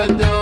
adore.